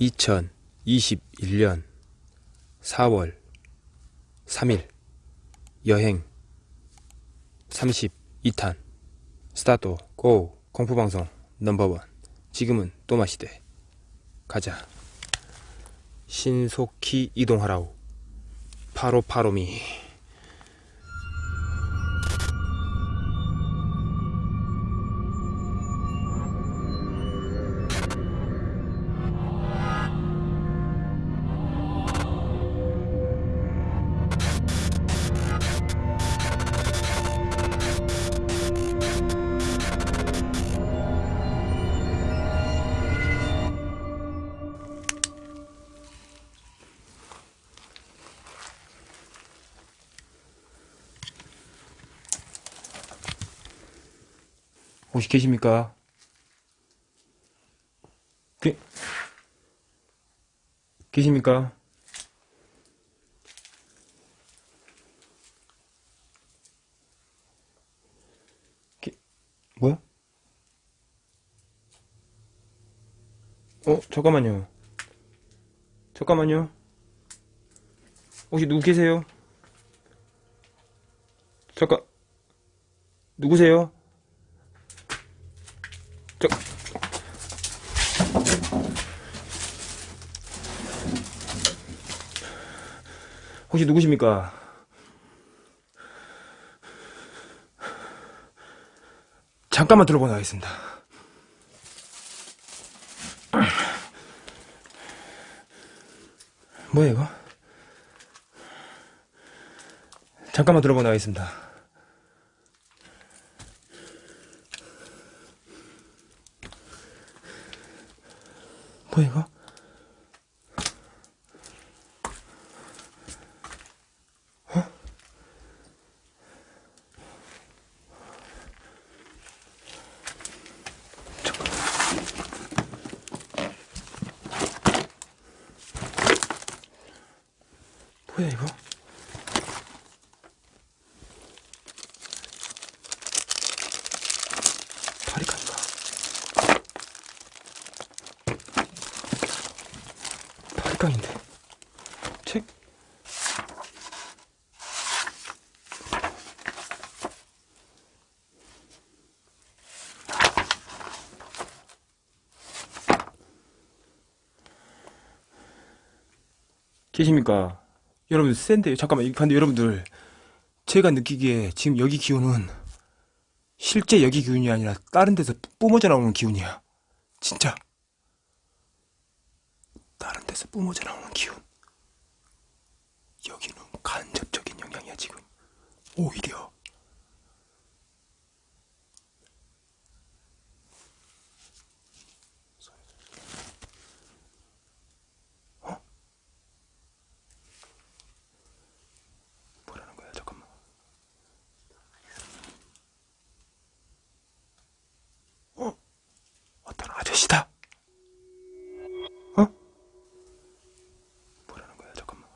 2021년 4월 3일 여행 32탄 스타트 고 공포방송 넘버원. 지금은 또마시대. 가자. 신속히 이동하라우 파로파로미 혹시 계십니까? 계, 계십니까? 계, 뭐야? 어, 잠깐만요. 잠깐만요. 혹시 누구 계세요? 잠깐, 누구세요? 저... 혹시 누구십니까? 잠깐만 들어보나 하겠습니다. 뭐야 이거? 잠깐만 들어보나 하겠습니다. 뭐야 이거? 어? 잠깐. 뭐야 이거? 파리카인가? 팔강인데. 책. 계십니까? 여러분 센데요. 잠깐만 근데 여러분들. 제가 느끼기에 지금 여기 기운은 실제 여기 기운이 아니라 다른 데서 뿜어져 나오는 기운이야. 진짜 다른 데서 뿜어져 나오는 기운. 여기는 간접적인 영향이야, 지금. 오히려. 어? 뭐라는 거야, 잠깐만. 어? 어떤 아저씨다. 어? 뭐라는 거야 잠깐만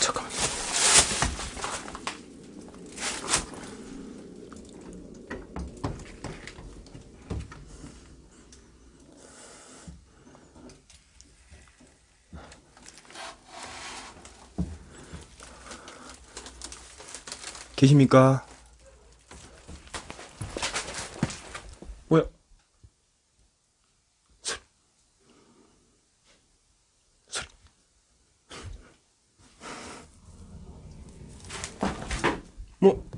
잠깐만 계십니까? 뭐야? 소리. 뭐?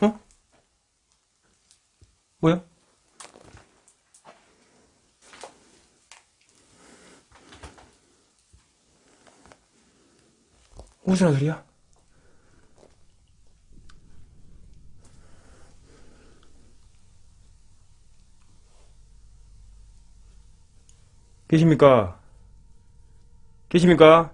어? 뭐야? 무슨 소리야? 계십니까? 계십니까?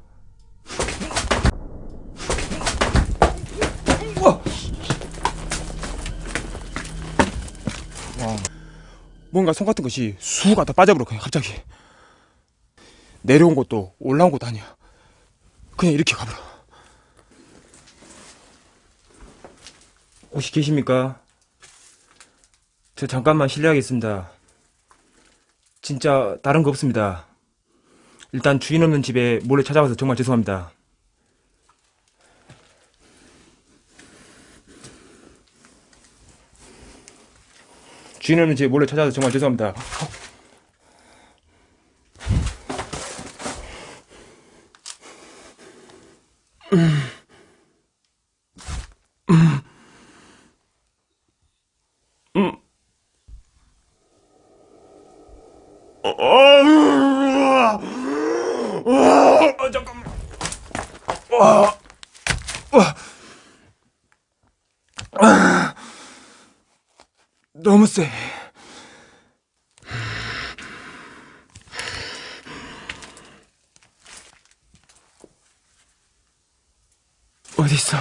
뭔가 손 같은 것이 쑥 하다 빠져버려 그냥 갑자기 내려온 것도 올라온 것도 아니야 그냥 이렇게 가버려 혹시 계십니까? 저 잠깐만 실례하겠습니다. 진짜 다른 거 없습니다. 일단 주인 없는 집에 몰래 찾아와서 정말 죄송합니다. 주인 없는 집에 몰래 찾아와서 정말 죄송합니다. 아, 잠깐만. 와, 와, 아, 너무 세. 어디 있어?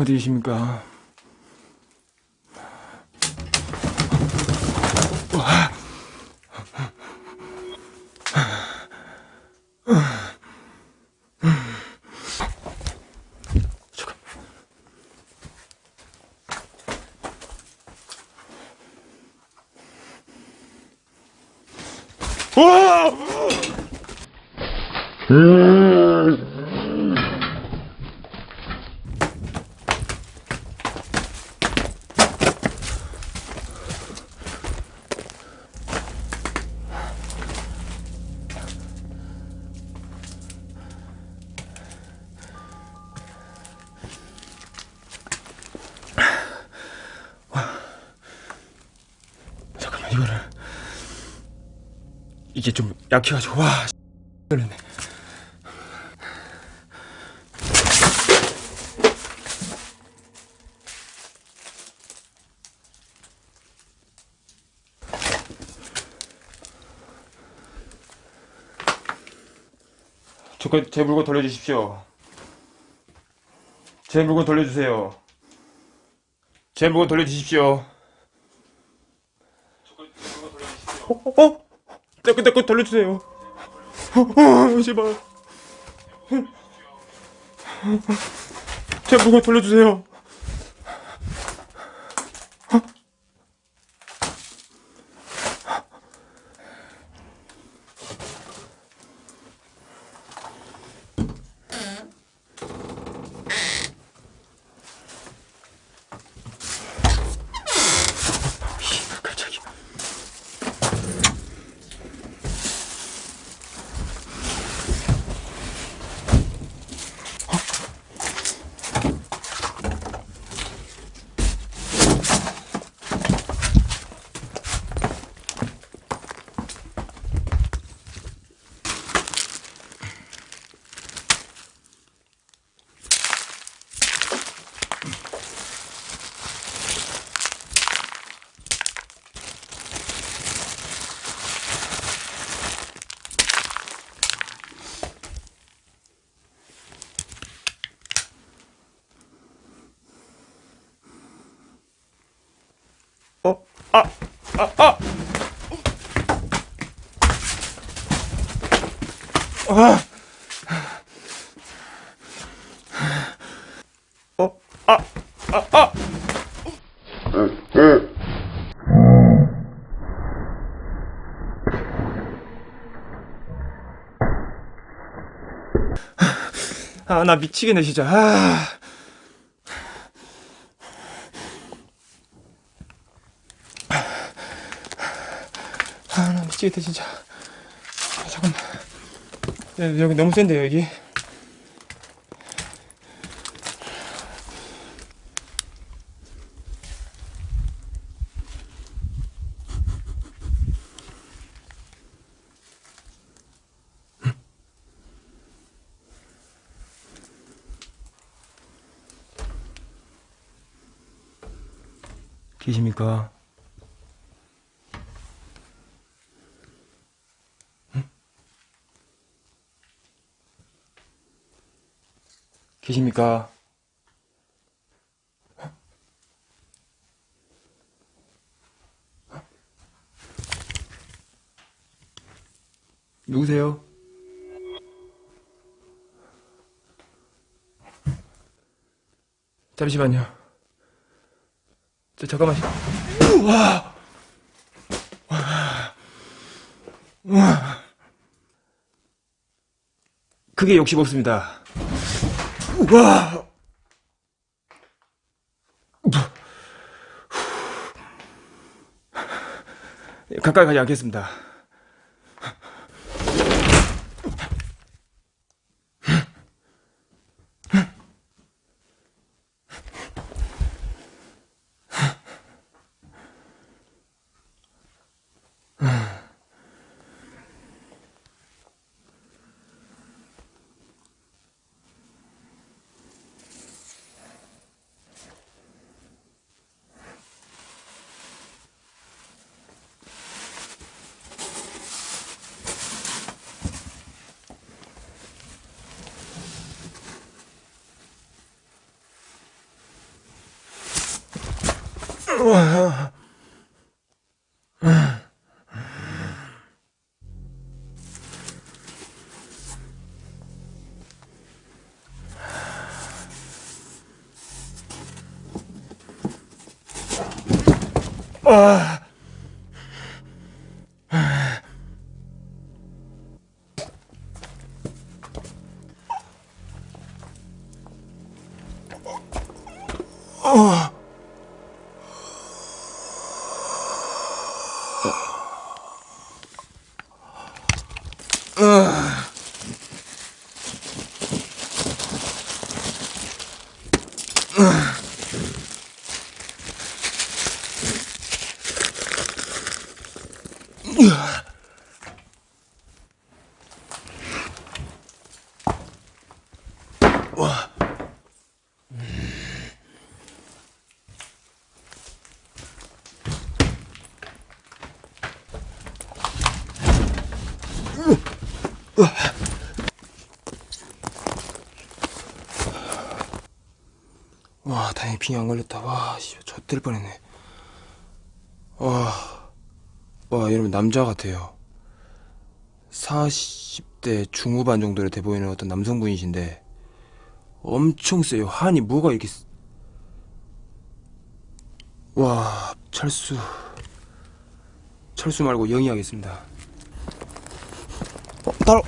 어디 계십니까? 와! 잠 이게 좀 약해가지고 와 떨리네. 저거 제 물건 돌려주십시오. 제 물건 돌려주세요. 제 물건 돌려주십시오 어? 어? 내거 돌려주세요. 어, 어, 제발. 제 물건 돌려주세요. 아! 아! 아! 아! 어? 아! 아! 아! 아, 나 미치겠네, 진짜. 아... 미치겠다, 진짜. 아, 잠깐만. 야, 여기 너무 센데, 여기. 계십니까? 계십니까? 누구세요? 잠시만요. 저 잠깐만. 우와. 우와. 그게 욕심 없습니다. 우와. 가까이 가지 않겠습니다. 아. 와, 다행히 빙이 안 걸렸다. 와, 씨, 젖될 뻔했네. 와, 와, 여러분 남자 같아요. 40대 중후반 정도로 돼 보이는 어떤 남성분이신데 엄청 세요. 한이 뭐가 이렇게 쓰- 와, 철수. 철수 말고 영이 하겠습니다. 어, 따로